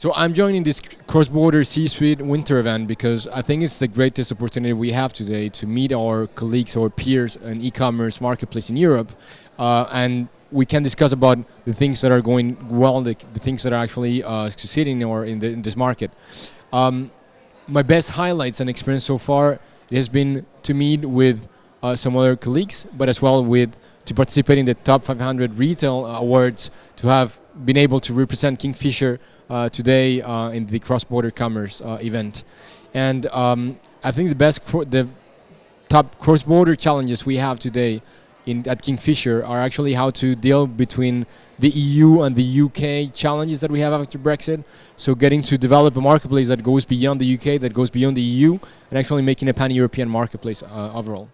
So I'm joining this cross-border C-suite winter event because I think it's the greatest opportunity we have today to meet our colleagues, our peers in e-commerce marketplace in Europe, uh, and we can discuss about the things that are going well, the, the things that are actually uh, succeeding or in, the, in this market. Um, my best highlights and experience so far has been to meet with uh, some other colleagues, but as well with to participate in the top 500 retail awards, to have been able to represent Kingfisher uh, today uh, in the cross-border commerce uh, event. And um, I think the best, the top cross-border challenges we have today in, at Kingfisher are actually how to deal between the EU and the UK challenges that we have after Brexit. So getting to develop a marketplace that goes beyond the UK, that goes beyond the EU, and actually making a pan-European marketplace uh, overall.